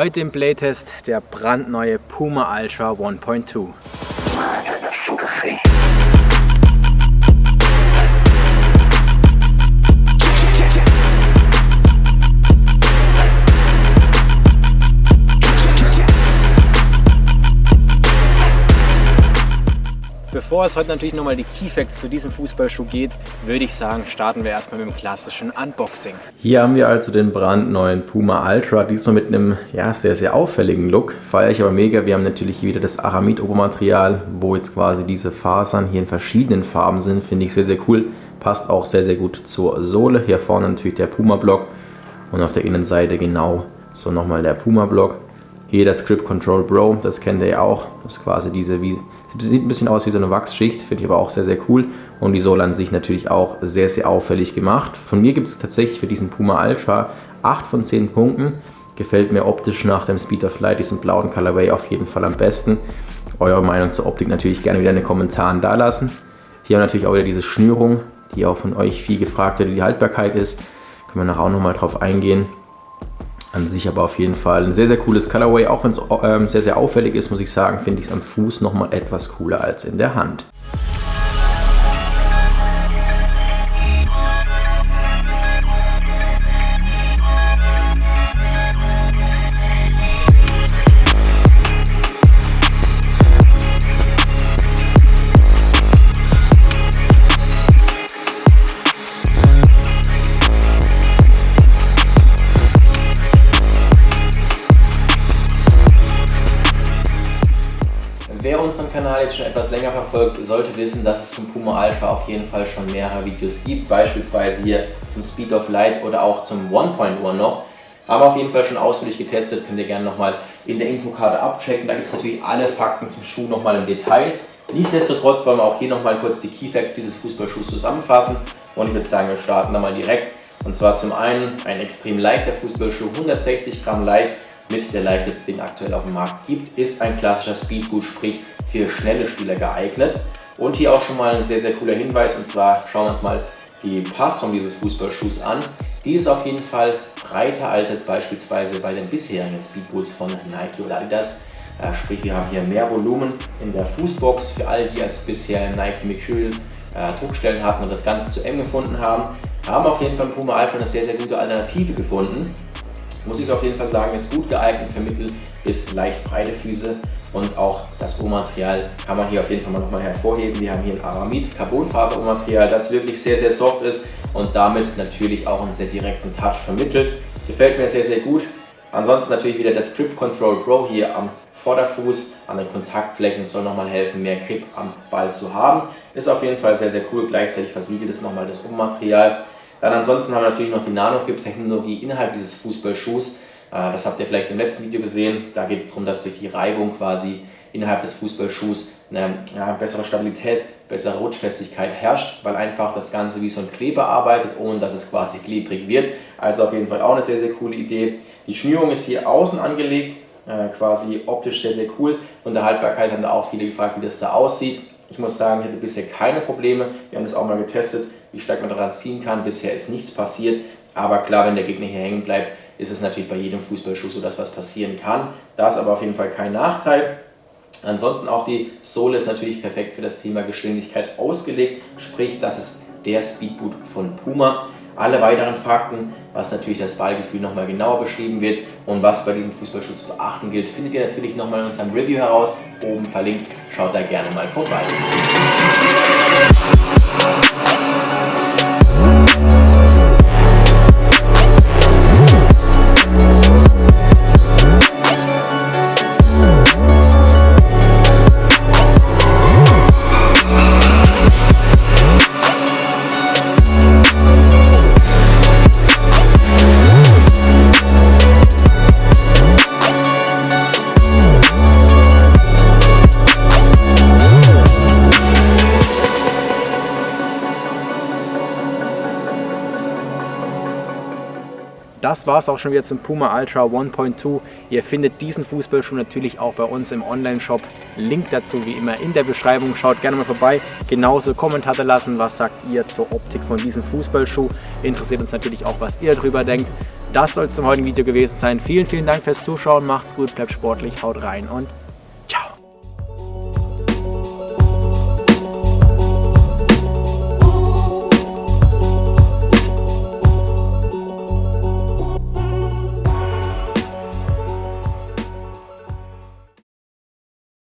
Heute im Playtest der brandneue Puma Ultra 1.2. Bevor es heute natürlich nochmal die Keyfacts zu diesem Fußballschuh geht, würde ich sagen, starten wir erstmal mit dem klassischen Unboxing. Hier haben wir also den brandneuen Puma Ultra, diesmal mit einem ja, sehr, sehr auffälligen Look. Feiere ich aber mega. Wir haben natürlich hier wieder das Aramid-Obermaterial, wo jetzt quasi diese Fasern hier in verschiedenen Farben sind. Finde ich sehr, sehr cool. Passt auch sehr, sehr gut zur Sohle. Hier vorne natürlich der Puma-Block und auf der Innenseite genau so nochmal der Puma-Block. Hier das Grip Control Pro, das kennt ihr ja auch. Das ist quasi diese wie Sieht ein bisschen aus wie so eine Wachsschicht, finde ich aber auch sehr, sehr cool. Und die Sohle an sich natürlich auch sehr, sehr auffällig gemacht. Von mir gibt es tatsächlich für diesen Puma Ultra 8 von 10 Punkten. Gefällt mir optisch nach dem Speed of Light, diesen blauen Colorway auf jeden Fall am besten. Eure Meinung zur Optik natürlich gerne wieder in den Kommentaren da lassen. Hier haben wir natürlich auch wieder diese Schnürung, die auch von euch viel gefragt wird, die Haltbarkeit ist. Können wir nachher auch nochmal drauf eingehen. An sich aber auf jeden Fall ein sehr, sehr cooles Colorway. Auch wenn es ähm, sehr, sehr auffällig ist, muss ich sagen, finde ich es am Fuß nochmal etwas cooler als in der Hand. Unseren Kanal jetzt schon etwas länger verfolgt, sollte wissen, dass es zum Puma Ultra auf jeden Fall schon mehrere Videos gibt. Beispielsweise hier zum Speed of Light oder auch zum 1.1 noch. Haben wir auf jeden Fall schon ausführlich getestet, könnt ihr gerne nochmal in der Infokarte abchecken. Da gibt es natürlich alle Fakten zum Schuh nochmal im Detail. Nichtsdestotrotz wollen wir auch hier nochmal kurz die Keyfacts dieses Fußballschuhs zusammenfassen. Und ich würde sagen, wir starten da mal direkt. Und zwar zum einen ein extrem leichter Fußballschuh, 160 Gramm leicht, mit der leichtesten, den aktuell auf dem Markt gibt, ist ein klassischer Speedboot, sprich für schnelle Spieler geeignet. Und hier auch schon mal ein sehr, sehr cooler Hinweis, und zwar schauen wir uns mal die Passung dieses Fußballschuhs an. Die ist auf jeden Fall breiter als beispielsweise bei den bisherigen Speedboots von Nike oder Adidas. Sprich, wir haben hier mehr Volumen in der Fußbox für alle, die als bisher Nike Mercurial äh, Druckstellen hatten und das Ganze zu eng gefunden haben. Haben auf jeden Fall Puma Alpha eine sehr, sehr gute Alternative gefunden muss ich auf jeden Fall sagen, ist gut geeignet für mittel bis leicht breite Füße und auch das Rohmaterial kann man hier auf jeden Fall mal nochmal hervorheben. Wir haben hier ein Aramid Carbonfaser Rohmaterial, das wirklich sehr, sehr soft ist und damit natürlich auch einen sehr direkten Touch vermittelt. Gefällt mir sehr, sehr gut. Ansonsten natürlich wieder das Grip Control Pro hier am Vorderfuß, an den Kontaktflächen soll nochmal helfen, mehr Grip am Ball zu haben. Ist auf jeden Fall sehr, sehr cool. Gleichzeitig versiegelt ist nochmal das Rohmaterial. Dann ansonsten haben wir natürlich noch die Nano-Grip-Technologie innerhalb dieses Fußballschuhs. Äh, das habt ihr vielleicht im letzten Video gesehen. Da geht es darum, dass durch die Reibung quasi innerhalb des Fußballschuhs eine ja, bessere Stabilität, bessere Rutschfestigkeit herrscht, weil einfach das Ganze wie so ein Kleber arbeitet, ohne dass es quasi klebrig wird. Also auf jeden Fall auch eine sehr, sehr coole Idee. Die Schnürung ist hier außen angelegt, äh, quasi optisch sehr, sehr cool. Und der Haltbarkeit haben da auch viele gefragt, wie das da aussieht. Ich muss sagen, ich hatte bisher keine Probleme. Wir haben das auch mal getestet wie stark man daran ziehen kann. Bisher ist nichts passiert, aber klar, wenn der Gegner hier hängen bleibt, ist es natürlich bei jedem Fußballschuss so, dass was passieren kann. Da ist aber auf jeden Fall kein Nachteil. Ansonsten auch die Sohle ist natürlich perfekt für das Thema Geschwindigkeit ausgelegt, sprich das ist der Speedboot von Puma. Alle weiteren Fakten, was natürlich das Ballgefühl nochmal genauer beschrieben wird und was bei diesem Fußballschuh zu beachten gilt, findet ihr natürlich nochmal in unserem Review heraus, oben verlinkt. Schaut da gerne mal vorbei. Das war es auch schon wieder zum Puma Ultra 1.2. Ihr findet diesen Fußballschuh natürlich auch bei uns im Online-Shop. Link dazu wie immer in der Beschreibung. Schaut gerne mal vorbei. Genauso Kommentare lassen, was sagt ihr zur Optik von diesem Fußballschuh. Interessiert uns natürlich auch, was ihr darüber denkt. das soll es zum heutigen Video gewesen sein. Vielen, vielen Dank fürs Zuschauen, macht's gut, bleibt sportlich, haut rein und